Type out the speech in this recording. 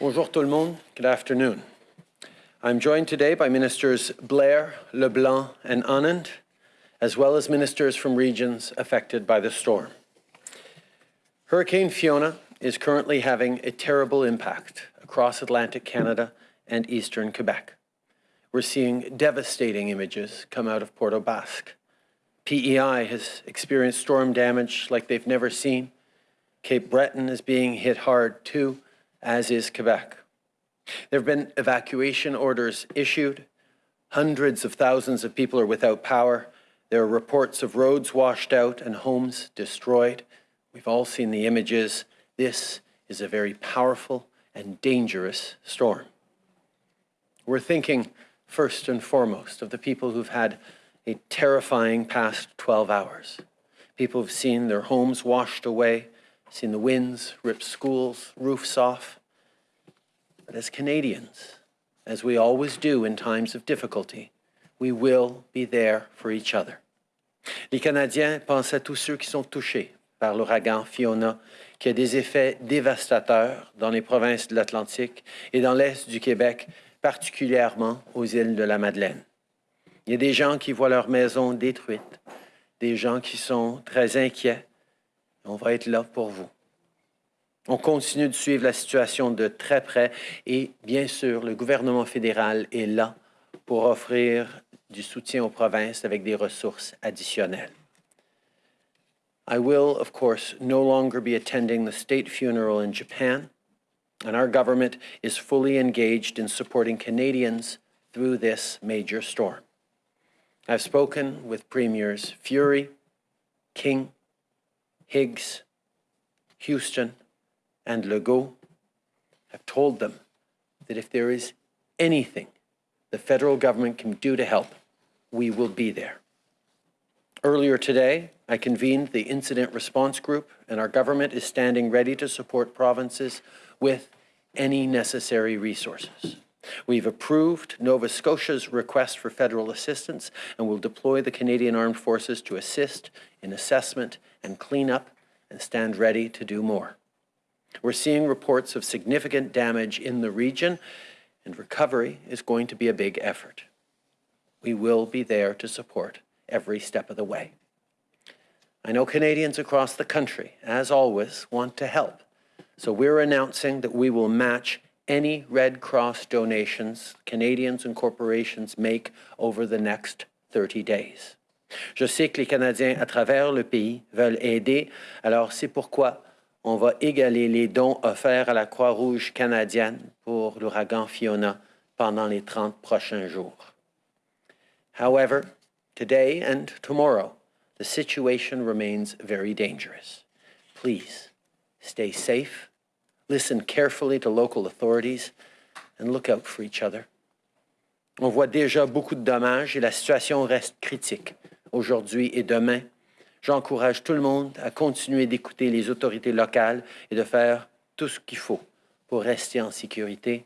Bonjour tout le monde. Good afternoon. I'm joined today by Ministers Blair, LeBlanc, and Anand, as well as ministers from regions affected by the storm. Hurricane Fiona is currently having a terrible impact across Atlantic Canada and eastern Quebec. We're seeing devastating images come out of Port aux Basques. PEI has experienced storm damage like they've never seen. Cape Breton is being hit hard too, as is Quebec. There have been evacuation orders issued. Hundreds of thousands of people are without power. There are reports of roads washed out and homes destroyed. We've all seen the images. This is a very powerful and dangerous storm. We're thinking first and foremost of the people who've had a terrifying past 12 hours. People have seen their homes washed away, seen the winds rip schools, roofs off. As Canadians, as we always do in times of difficulty, we will be there for each other. Les Canadiens pensent à tous ceux qui sont touchés par l'ouragan Fiona, qui a des effets dévastateurs dans les provinces de l'Atlantique et dans l'Est du Québec, particulièrement aux îles de la Madeleine. Il y a des gens qui voient leur maison détruite, des gens qui sont très inquiets. On va être là pour vous. On continue de suivre la situation de très près et bien sûr, le gouvernement fédéral est là pour offrir du soutien aux provinces avec des ressources additionnelles. I will, of course, no longer be attending the state funeral in Japan, and our government is fully engaged in supporting Canadians through this major storm. I've spoken with Premiers Fury, King, Higgs, Houston, and Legault. I've told them that if there is anything the federal government can do to help, we will be there. Earlier today, I convened the Incident Response Group, and our government is standing ready to support provinces with any necessary resources. We've approved Nova Scotia's request for federal assistance and will deploy the Canadian Armed Forces to assist in assessment and cleanup and stand ready to do more. We're seeing reports of significant damage in the region, and recovery is going to be a big effort. We will be there to support every step of the way. I know Canadians across the country, as always, want to help. So we're announcing that we will match any Red Cross donations Canadians and corporations make over the next 30 days. Je sais que les Canadiens à travers le pays veulent aider, alors c'est pourquoi on va égaler les dons offerts à la Croix-Rouge canadienne pour l'ouragan Fiona pendant les 30 prochains jours. However, today and tomorrow, the situation remains very dangerous. Please stay safe, listen carefully to local authorities, and look out for each other. On voit déjà beaucoup de dommages et la situation reste critique aujourd'hui et demain. J'encourage tout le monde à continuer d'écouter les autorités locales et de faire tout ce qu'il faut pour rester en sécurité.